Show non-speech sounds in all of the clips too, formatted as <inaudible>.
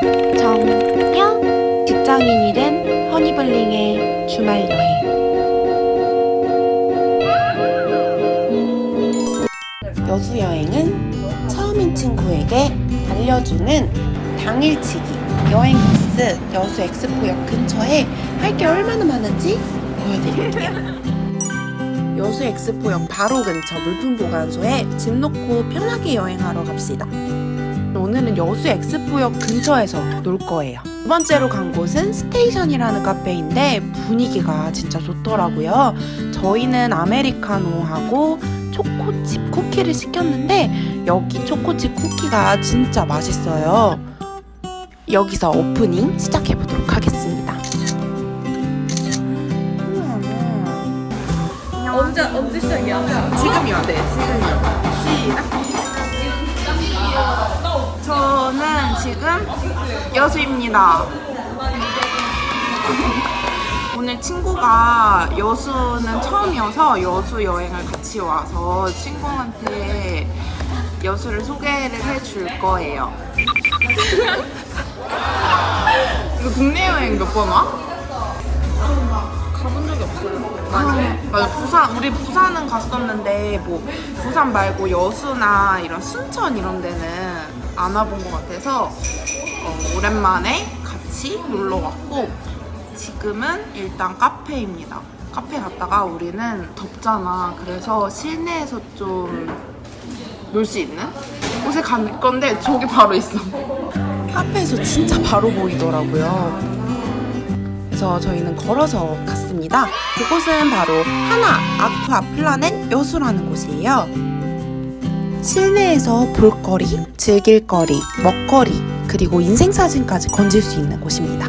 정녕 직장인이 된 허니블링의 주말 여행 여수 여행은 처음인 친구에게 알려주는 당일치기 여행 코스 여수 엑스포역 근처에 할 게 얼마나 많은지 보여드릴게요. <laughs> 여수 엑스포역 바로 근처 물품 보관소에 집 놓고 편하게 여행하러 갑시다. 오늘은 여수 엑스포역 근처에서 놀 거예요. 두 번째로 간 곳은 스테이션이라는 카페인데 분위기가 진짜 좋더라고요. 저희는 아메리카노하고 초코칩 쿠키를 시켰는데 여기 초코칩 쿠키가 진짜 맛있어요. 여기서 오프닝 시작해 보도록 하겠습니다. 언제 언제 시작이야? 지금이요. 네, 지금이요. 시작. 저는 지금 여수입니다. 오늘 친구가 여수는 처음이어서 여수 여행을 같이 와서 친구한테 여수를 소개를 해줄 거예요. 이거 국내 여행 몇 번 와? 가본 적이 없어요. 아, 맞아 부산 우리 부산은 갔었는데 뭐 부산 말고 여수나 이런 순천 이런 데는 안 와본 것 같아서 어, 오랜만에 같이 놀러 왔고 지금은 일단 카페입니다. 카페 갔다가 우리는 덥잖아. 그래서 실내에서 좀 놀 수 있는 곳에 갈 건데 저기 바로 있어. 카페에서 진짜 바로 보이더라고요. 그래서 저희는 걸어서 갔습니다. 그곳은 바로 하나 아쿠아 플라넷 여수라는 곳이에요. 실내에서 볼거리, 즐길거리, 먹거리, 그리고 인생사진까지 건질 수 있는 곳입니다.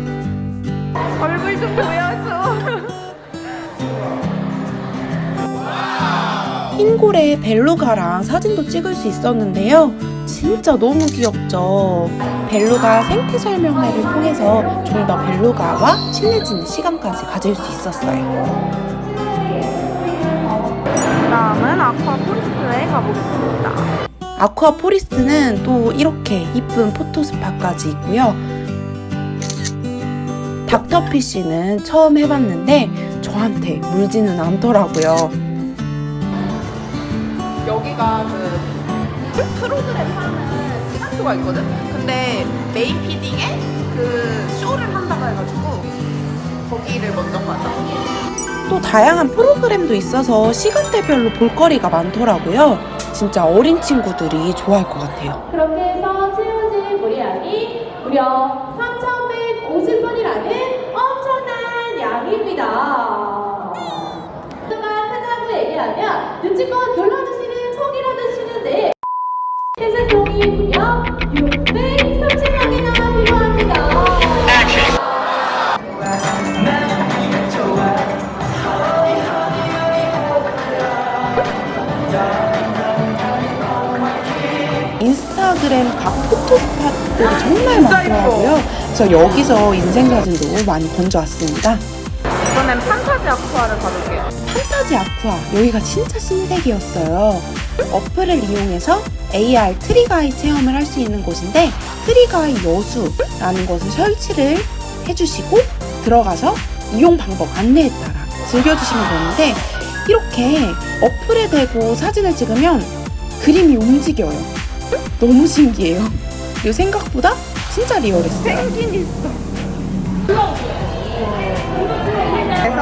얼굴 좀 보여줘. <laughs> 흰고래 벨루가랑 사진도 찍을 수 있었는데요. 진짜 너무 귀엽죠. 벨루가 생태 설명회를 통해서 좀 더 벨루가와 친해지는 시간까지 가질 수 있었어요. 다음은 아쿠아 포리스트에 가보겠습니다. 아쿠아 포리스트는 또 이렇게 이쁜 photo spot까지 있고요. 닥터피쉬는 처음 해봤는데 저한테 물지는 않더라고요. 여기가 그 프로그램 하는 시간표가 있거든? 근데 main feeding에 그 쇼를 한다고 해가지고 거기를 먼저 가자. 또 다양한 프로그램도 있어서 시간대별로 볼거리가 많더라고요. 진짜 어린 친구들이 좋아할 것 같아요. 그렇게 해서 채워진 물량이 무려 3,150번이라는 엄청난 양입니다. 수가 크다고 얘기하면 눈치껏 눌러주시는 촉이라도 주시는데 해석용이 무려 630 인스타그램 각 photo spot들이 정말 많더라고요. 그래서 여기서 인생사진도 많이 건져왔습니다. 이번엔 판타지 아쿠아를 가볼게요. 판타지 아쿠아 여기가 진짜 신세계였어요. 어플을 이용해서 AR 트리가이 체험을 할 수 있는 곳인데 트리가이 여수라는 것을 설치를 해주시고 들어가서 이용 방법 안내에 따라 즐겨주시면 되는데 이렇게 어플에 대고 사진을 찍으면 그림이 움직여요. 너무 신기해요. 그리고 생각보다 진짜 리얼했어요. 생긴 있어. 그래서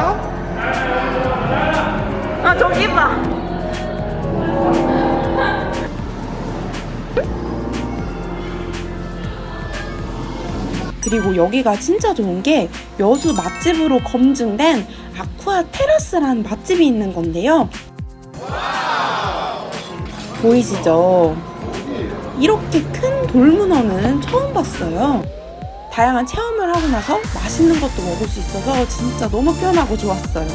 아 저기 봐. 그리고 여기가 진짜 좋은 게 여수 맛집으로 검증된 아쿠아 테라스라는 맛집이 있는 건데요. 보이시죠? 이렇게 큰 돌문어는 처음 봤어요. 다양한 체험을 하고 나서 맛있는 것도 먹을 수 있어서 진짜 너무 편하고 좋았어요.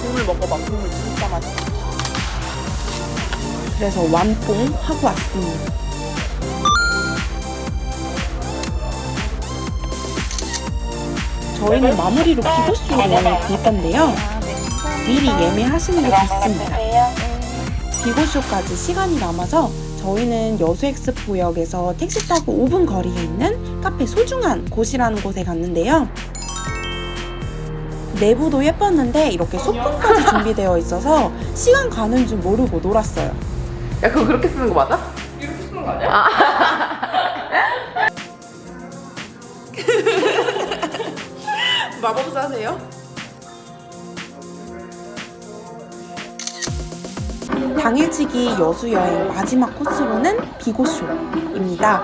국물 먹어봐. 국물 진짜 맛있어. 그래서 완뽕 하고 왔습니다. 저희는 마무리로 비보쇼를 볼 건데요. 아. 미리 예매하시는 게 좋습니다. 비고쇼까지 시간이 남아서 저희는 여수엑스포역에서 택시 타고 5분 거리에 있는 카페 소중한 곳이라는 곳에 갔는데요. 내부도 예뻤는데 이렇게 소품까지 준비되어 있어서 시간 가는 줄 모르고 놀았어요. 야 그거 그렇게 쓰는 거 맞아? 이렇게 쓰는 거 아니야? <laughs> 마법사세요? 당일치기 여수 여행 마지막 코스로는 비고쇼입니다.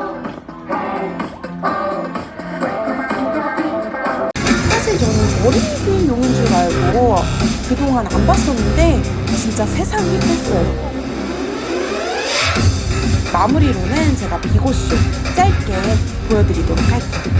사실 저는 어린이용인 줄 알고 그동안 안 봤었는데 진짜 세상 힙했어요. 마무리로는 제가 비고쇼 짧게 보여드리도록 할게요.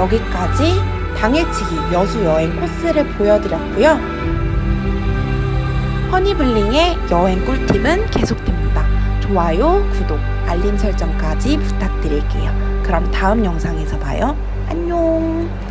여기까지 당일치기 여수 여행 코스를 보여드렸고요. 허니블링의 여행 꿀팁은 계속됩니다. 좋아요, 구독, 알림 설정까지 부탁드릴게요. 그럼 다음 영상에서 봐요. 안녕!